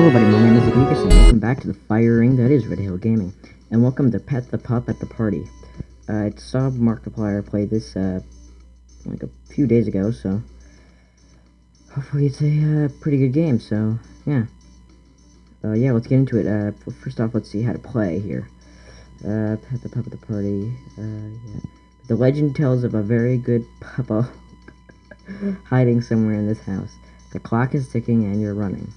Hello everybody, my name is Agigas and welcome back to the fire ring that is Red Hill Gaming. And welcome to Pet the Pup at the Party. Uh, I saw Markiplier play this, uh, like a few days ago, so... Hopefully it's a, uh, pretty good game, so, yeah. Uh, yeah, let's get into it. Uh, first off, let's see how to play here. Uh, Pet the Pup at the Party, uh, yeah. The legend tells of a very good puppo hiding somewhere in this house. The clock is ticking and you're running.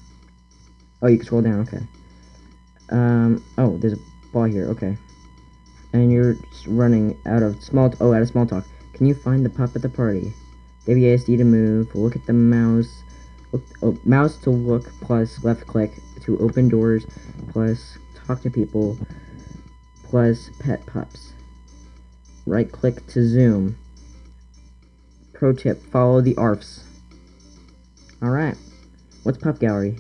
Oh, you can scroll down, okay. Um, oh, there's a ball here, okay. And you're running out of small, oh, out of small talk. Can you find the pup at the party? WASD to move, look at the mouse, look, oh, mouse to look, plus left click to open doors, plus talk to people, plus pet pups. Right click to zoom. Pro tip, follow the ARFs. Alright. What's pup gallery?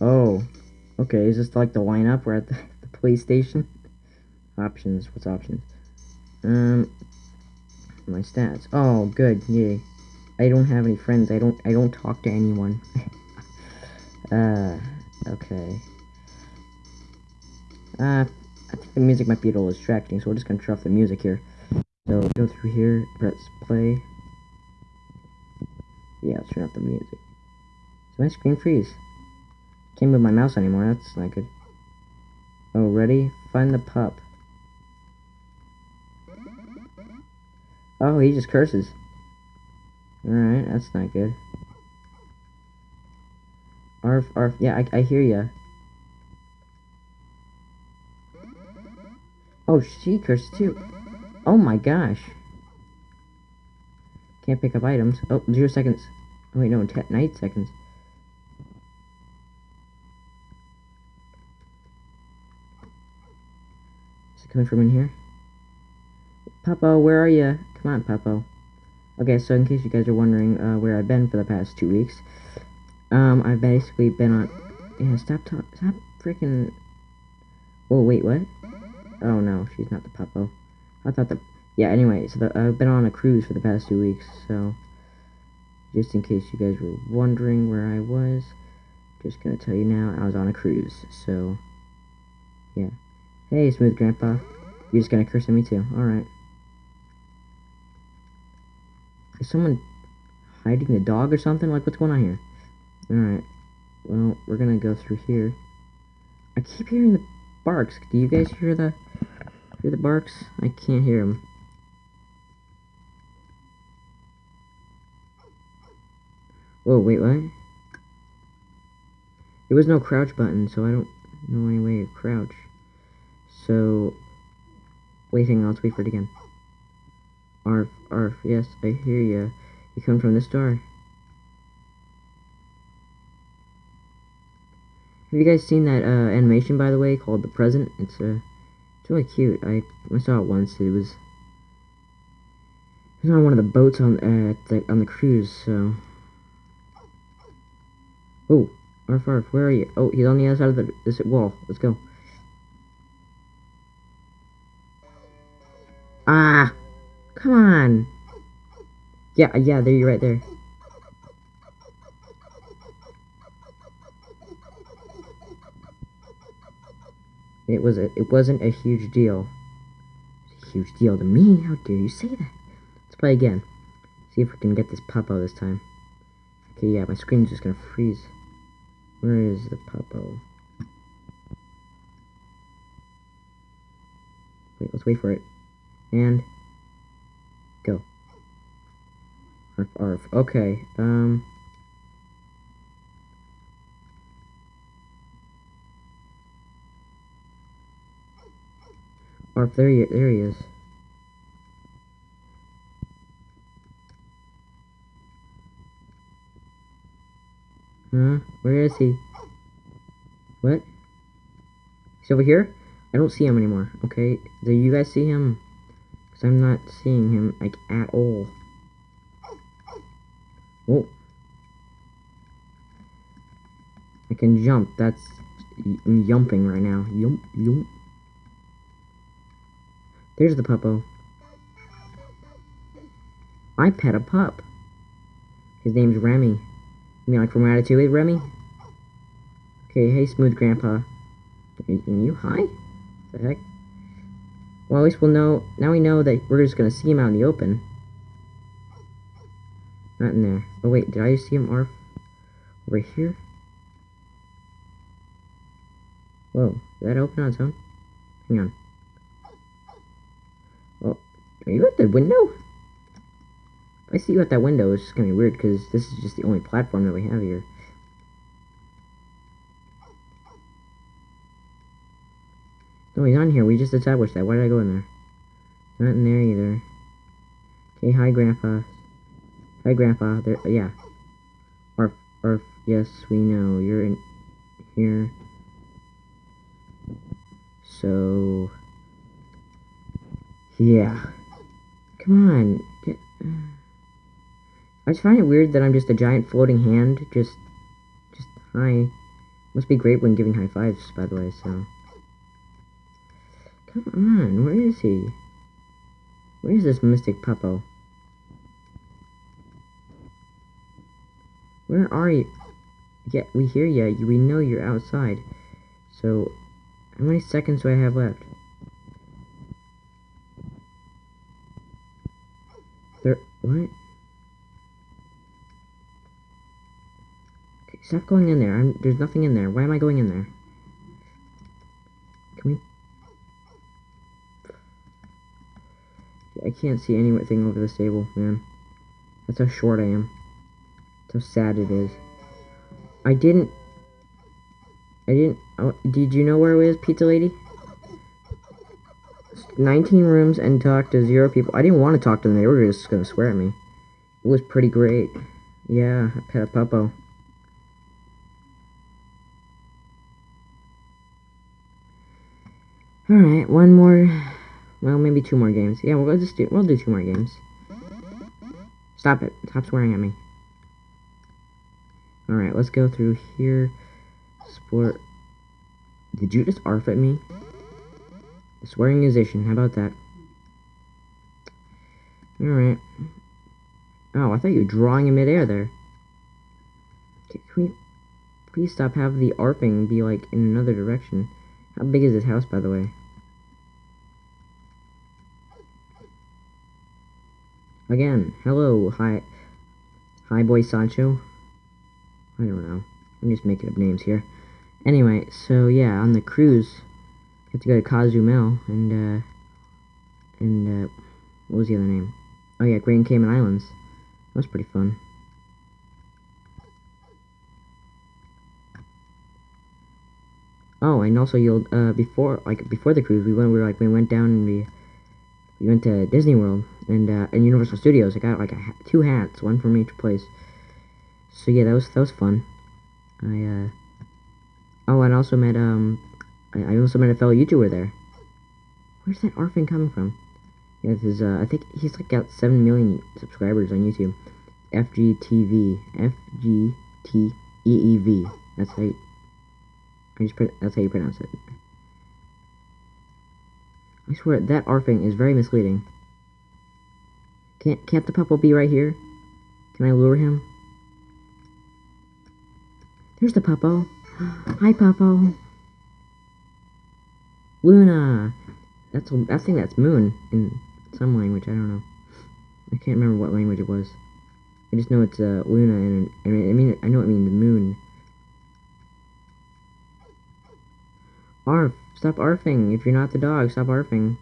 Oh, okay. Is this like the lineup? We're at the, the police station. Options. What's options? Um, my stats. Oh, good. Yay. I don't have any friends. I don't. I don't talk to anyone. uh, okay. Uh, I think the music might be a little distracting, so we're just gonna turn off the music here. So go through here, press play. Yeah, let's turn off the music. Does my screen freeze? Can't move my mouse anymore, that's not good. Oh, ready? Find the pup. Oh, he just curses. Alright, that's not good. Arf, arf, yeah, I, I hear ya. Oh, she curses too. Oh my gosh. Can't pick up items. Oh, zero seconds. Oh wait, no, ten, nine seconds. Coming from in here? Puppo, where are you? Come on, Puppo. Okay, so in case you guys are wondering uh, where I've been for the past two weeks, um, I've basically been on... Yeah, stop talk... Stop freaking... Oh, wait, what? Oh, no, she's not the Puppo. I thought the... Yeah, anyway, so the, I've been on a cruise for the past two weeks, so... Just in case you guys were wondering where I was, just gonna tell you now, I was on a cruise, so... Yeah. Hey, Smooth Grandpa. You're just gonna curse at me too. Alright. Is someone hiding the dog or something? Like, what's going on here? Alright. Well, we're gonna go through here. I keep hearing the barks. Do you guys hear the hear the barks? I can't hear them. Whoa, wait, what? There was no crouch button, so I don't know any way to crouch. So, waiting, let's wait for it again. Arf, arf, yes, I hear you. You come from this door. Have you guys seen that uh, animation, by the way, called The Present? It's, uh, it's really cute. I, I saw it once. It was, it was on one of the boats on, uh, the, on the cruise, so... Oh, Arf, arf, where are you? Oh, he's on the other side of the this wall. Let's go. Ah! Come on! Yeah, yeah, there you're right there. It was a, it wasn't a huge deal. A huge deal to me. How dare you say that? Let's play again. See if we can get this puppo this time. Okay, yeah, my screen's just gonna freeze. Where is the puppo? Wait, let's wait for it and go. Arf, arf. Okay, um... Arf, there he, there he is. Huh? Where is he? What? He's over here? I don't see him anymore, okay? Do you guys see him? I'm not seeing him, like, at all. Oh. I can jump. That's... I'm right now. Yump, yump. There's the puppo. I pet a pup. His name's Remy. You mean like from Ratatouille, Remy? Okay, hey, Smooth Grandpa. Are you high? The heck? Well, at least we'll know. Now we know that we're just gonna see him out in the open. Not in there. Oh wait, did I just see him arf over here? Whoa, did that open on its own? Hang on. Oh, are you at the window? If I see you at that window, it's just gonna be weird because this is just the only platform that we have here. No, he's on here. We just established that. Why did I go in there? Not in there either. Okay, hi, Grandpa. Hi, Grandpa. There, yeah. Or, or, yes, we know. You're in here. So, yeah. Come on. Get, uh, I just find it weird that I'm just a giant floating hand. Just, just hi. Must be great when giving high fives, by the way, so. Come on, where is he? Where is this Mystic Puppo? Where are you? Yeah, we hear ya. We know you're outside. So, how many seconds do I have left? There, what? Okay, stop going in there. I'm, there's nothing in there. Why am I going in there? Can we I can't see anything over the table, man. That's how short I am. That's how sad it is. I didn't... I didn't... Oh, did you know where it was, Pizza Lady? 19 rooms and talk to zero people. I didn't want to talk to them. They were just going to swear at me. It was pretty great. Yeah, I pet a puppo. Alright, one more well, maybe two more games. Yeah, we'll just do, we'll do two more games. Stop it. Stop swearing at me. Alright, let's go through here. Sport. Did you just arf at me? The swearing musician, how about that? Alright. Oh, I thought you were drawing in midair there. Can we please stop have the arping be like in another direction? How big is this house, by the way? Again, hello, hi, hi boy Sancho. I don't know. I'm just making up names here. Anyway, so yeah, on the cruise, you have to go to Cozumel, and, uh, and, uh, what was the other name? Oh yeah, Grand Cayman Islands. That was pretty fun. Oh, and also you'll, uh, before, like, before the cruise, we went, we were like, we went down and we, we went to Disney World and uh, and Universal Studios. I got like ha two hats, one from each place. So yeah, that was that was fun. I uh oh, and I also met um I, I also met a fellow YouTuber there. Where's that orphan coming from? Yeah, this is uh I think he's like got seven million subscribers on YouTube. FGTV FGTEEV. That's how you, I just that's how you pronounce it. I swear, that arfing is very misleading. Can't, can't the puppo be right here? Can I lure him? There's the puppo. Hi, puppo. Luna. That's I think that's moon in some language. I don't know. I can't remember what language it was. I just know it's uh, Luna, and, and I mean I know it means moon. Arf. Stop arfing. If you're not the dog, stop arfing.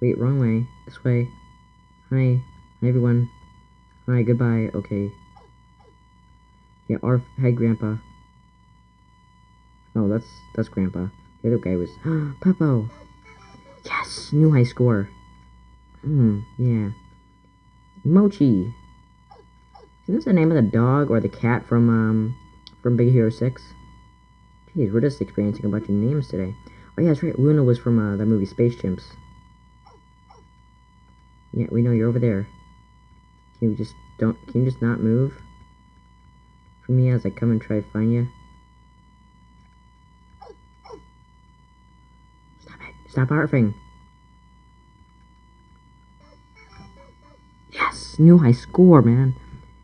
Wait, wrong way. This way. Hi. Hi, everyone. Hi, goodbye. Okay. Yeah, arf. Hey, Grandpa. Oh, that's that's Grandpa. The other guy was... Puppo! Yes! New high score. Hmm, yeah. Mochi! Isn't this the name of the dog or the cat from, um, from Big Hero 6? Jeez, we're just experiencing a bunch of names today. Oh yeah, that's right. Luna was from uh, the movie Space Chimps. Yeah, we know you're over there. Can you just don't? Can you just not move? For me, as I come and try to find you. Stop it! Stop arfing. Yes, new high score, man.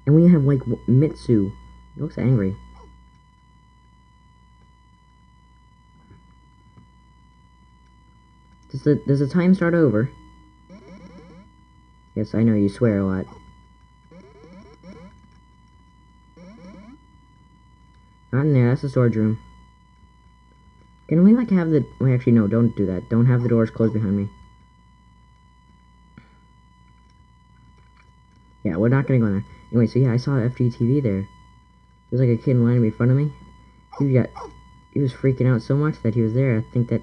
And we have like Mitsu. He looks angry. Does the does the time start over? Yes, I know you swear a lot. Not in there, that's the storage room. Can we, like, have the... Wait, actually, no, don't do that. Don't have the doors closed behind me. Yeah, we're not gonna go in there. Anyway, so yeah, I saw FGTV there. There's like a kid in line in front of me. He got... He was freaking out so much that he was there. I think that...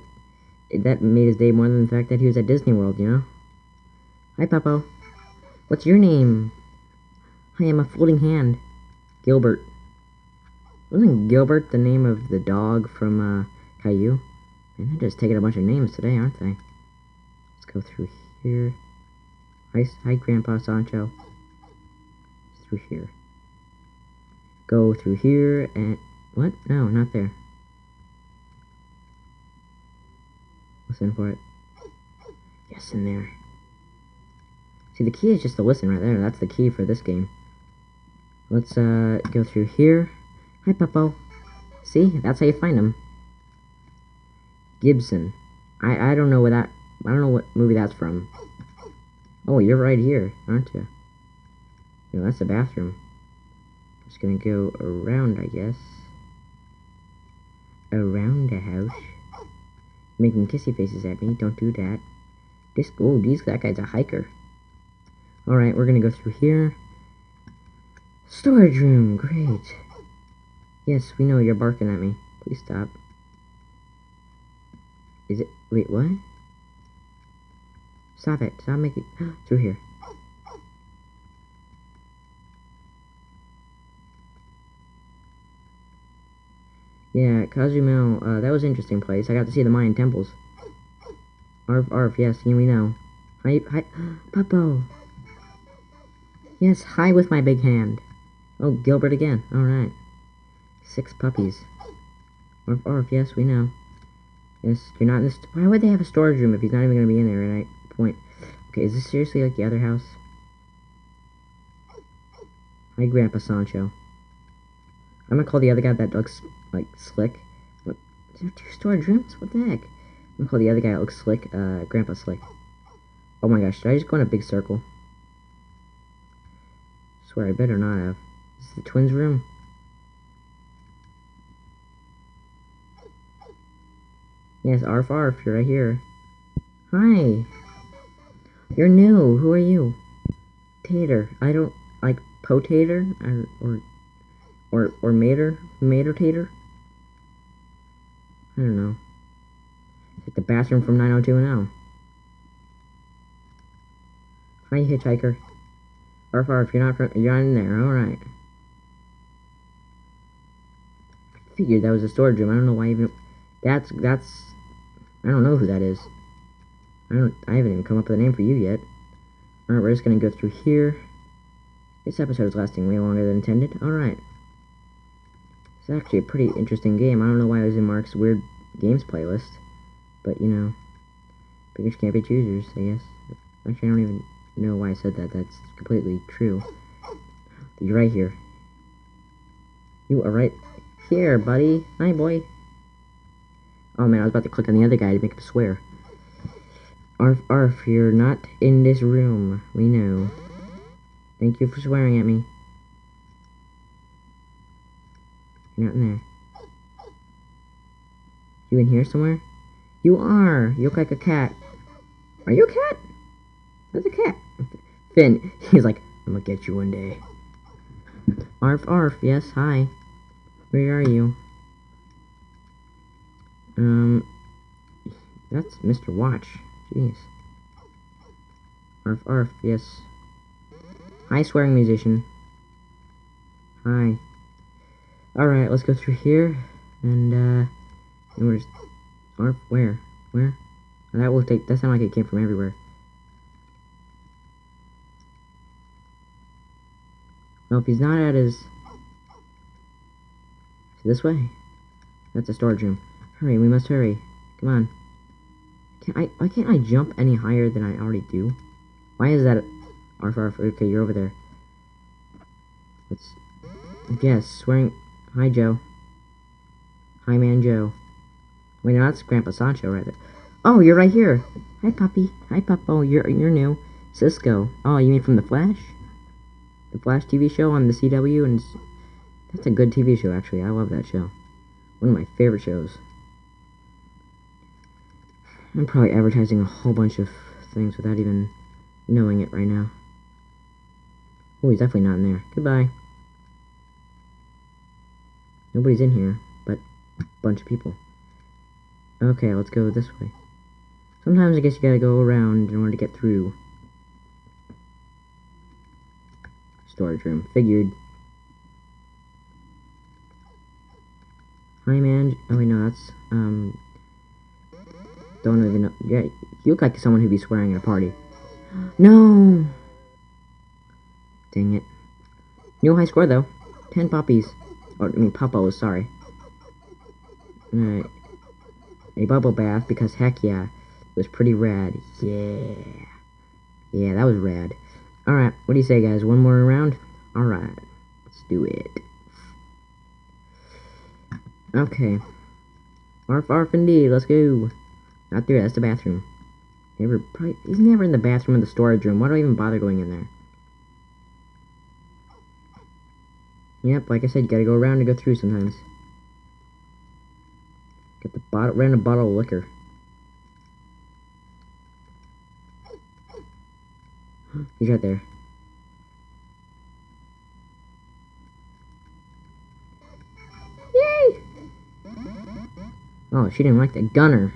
That made his day more than the fact that he was at Disney World, you know? Hi, Papo. What's your name? I'm a floating hand. Gilbert. Wasn't Gilbert the name of the dog from, uh, Caillou? Man, they're just taking a bunch of names today, aren't they? Let's go through here. Hi, hi Grandpa Sancho. Through here. Go through here and... What? No, not there. Listen for it. Yes, in there. See, the key is just to listen right there. That's the key for this game. Let's, uh, go through here. Hi, Puppo. See? That's how you find him. Gibson. I, I don't know what that... I don't know what movie that's from. Oh, you're right here, aren't you? No, that's the bathroom. Just gonna go around, I guess. Around the house. Making kissy faces at me. Don't do that. This... Oh, these, that guy's a hiker. Alright, we're gonna go through here. Storage room, great. Yes, we know you're barking at me. Please stop. Is it? Wait, what? Stop it. Stop making... through here. Yeah, Cozumel, uh, that was an interesting place. I got to see the Mayan temples. Arf, arf, yes, we know. Hi, hi, Puppo. Yes, hi with my big hand. Oh, Gilbert again. Alright. Six puppies. Orf, orf, yes, we know. Yes, you're not in this... Why would they have a storage room if he's not even going to be in there at any point? Okay, is this seriously like the other house? Hi, Grandpa Sancho. I'm gonna call the other guy that looks, like, slick. What? There two storage rooms? What the heck? I'm gonna call the other guy that looks slick, uh, Grandpa Slick. Oh my gosh, should I just go in a big circle? swear I better not have. This is the twins' room. Yes, Arf Arf, you're right here. Hi. You're new. Who are you? Tater. I don't like potater or or or or mater mater tater. I don't know. It's like the bathroom from 90210. Hi, hitchhiker. Arf Arf, you're not from, you're not in there. All right. I figured that was a storage room. I don't know why even. That's that's I don't know who that is. I don't. I haven't even come up with a name for you yet. Alright, we're just gonna go through here. This episode is lasting way longer than intended. Alright. It's actually a pretty interesting game. I don't know why it was in Mark's weird games playlist. But, you know. Beggars can't be choosers, I guess. Actually, I don't even know why I said that. That's completely true. You're right here. You are right here, buddy. Hi, boy. Oh man, I was about to click on the other guy to make him swear. Arf, arf, you're not in this room. We know. Thank you for swearing at me. You're in there. You in here somewhere? You are! You look like a cat. Are you a cat? That's a cat. Finn, he's like, I'm gonna get you one day. Arf, arf, yes, hi. Where are you? Um, that's Mr. Watch. Jeez. Arf, arf, yes. Hi, swearing musician. Hi. Alright, let's go through here, and, uh, and we're just, Arf, where? Where? That will take, that sounded like it came from everywhere. Well, if he's not at his, this way. That's a storage room. Hurry, we must hurry. Come on. Can I, why can't I jump any higher than I already do? Why is that? Arf, arf, okay, you're over there. Let's, yes, swearing, hi Joe. Hi man Joe. Wait, no, that's Grandpa Sancho right there. Oh, you're right here. Hi, puppy. Hi, pup. Oh, you're you're new. Cisco. Oh, you mean from the Flash? The Flash TV show on the CW, and that's a good TV show. Actually, I love that show. One of my favorite shows. I'm probably advertising a whole bunch of things without even knowing it right now. Oh, he's definitely not in there. Goodbye. Nobody's in here, but a bunch of people. Okay, let's go this way. Sometimes I guess you gotta go around in order to get through. Storage room. Figured. Hi, man. Oh, wait, no, that's, um... Don't even know. Yeah, you look like someone who'd be swearing at a party. No! Dang it. New high score, though. Ten puppies. Or, I mean, puppos, sorry. Alright. A bubble bath, because heck yeah. It was pretty rad. Yeah. Yeah, that was rad. Alright, what do you say, guys? One more round? Alright. Let's do it. Okay. Arf, arf, indeed. Let's go. Not there, that's the bathroom. Never, probably, he's never in the bathroom in the storage room. Why do I even bother going in there? Yep, like I said, you gotta go around and go through sometimes. Get the bottle, random bottle of liquor. He's right there. Yay! Oh, she didn't like the gunner.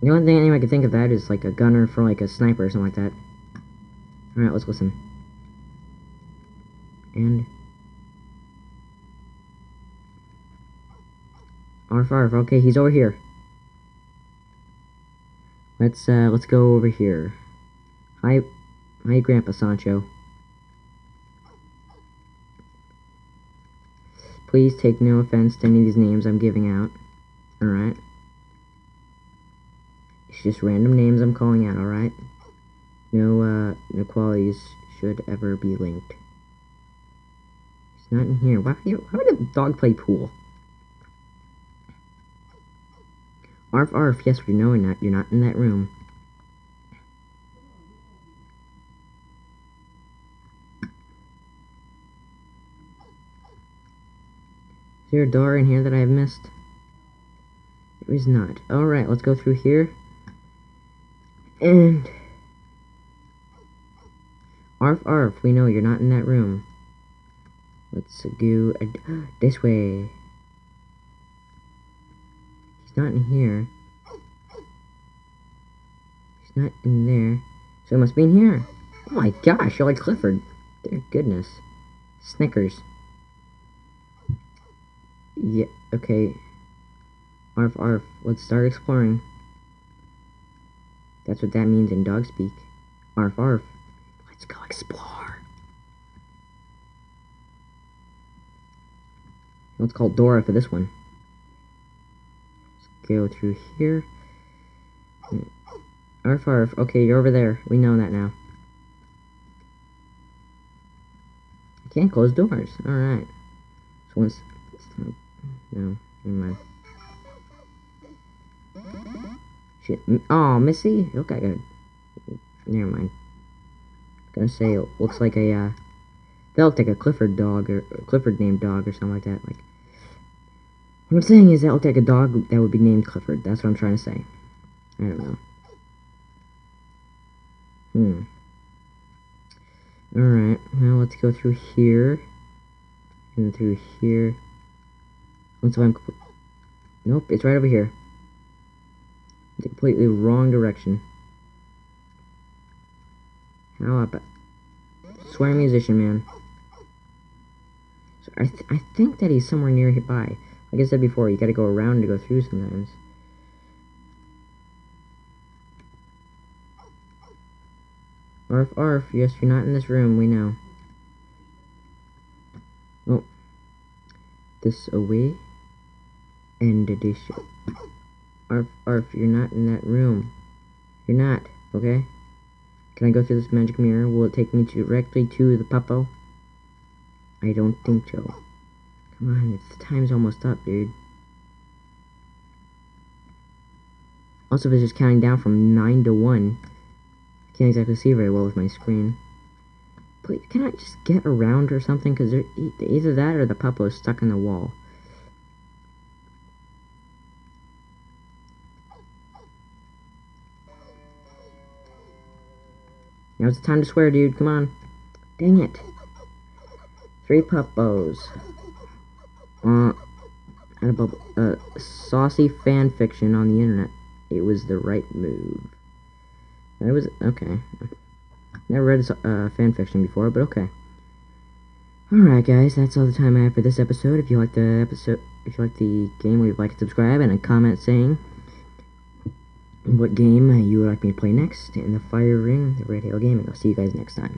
The only thing anyone can think of that is like a gunner for like a sniper or something like that. Alright, let's listen. And... Arf arf, okay, he's over here. Let's, uh, let's go over here. Hi, hi, Grandpa Sancho. Please take no offense to any of these names I'm giving out. Alright. It's just random names I'm calling out, alright? No, uh, no qualities should ever be linked. He's not in here. Why, why would a dog play pool? Arf, arf, yes, we know not, you're not in that room. Is there a door in here that I have missed? There is not. Alright, let's go through here. And... Arf, arf, we know you're not in that room. Let's go this way. Not in here. He's not in there. So he must be in here. Oh my gosh, you're like Clifford. Dear goodness. Snickers. Yeah, okay. Arf, arf. Let's start exploring. That's what that means in dog speak. Arf, arf. Let's go explore. Let's call Dora for this one go through here. Arf arf. Okay, you're over there. We know that now. I can't close doors. Alright. So once... No, never mind. Shit. Oh, Missy? Look like a... Never mind. I gonna say it looks like a, uh... That like a Clifford dog, or Clifford named dog, or something like that. Like, what I'm saying is that looked like a dog that would be named Clifford. That's what I'm trying to say. I don't know. Hmm. Alright, now let's go through here. And through here. Let's I'm... Nope, it's right over here. The completely wrong direction. How about... Swear musician, man. So I, th I think that he's somewhere nearby. Like I said before, you gotta go around to go through sometimes. Arf, arf, yes, you're not in this room, we know. Oh. This away. And this. Arf, arf, you're not in that room. You're not, okay? Can I go through this magic mirror? Will it take me directly to the puppo? I don't think so. Come on, it's the time's almost up, dude. Also, if it's just counting down from 9 to 1. I can't exactly see very well with my screen. Please, can I just get around or something? Because either that or the puppet is stuck in the wall. Now's the time to swear, dude. Come on. Dang it. Three puppos. Uh, and. Uh, saucy fan fiction on the internet. It was the right move. It was okay. Never read a uh, fan fiction before, but okay. Alright guys, that's all the time I have for this episode. If you like the episode if you like the game, leave a like and subscribe and a comment saying what game you would like me to play next in the Fire Ring, the Red Hail Gaming. I'll see you guys next time.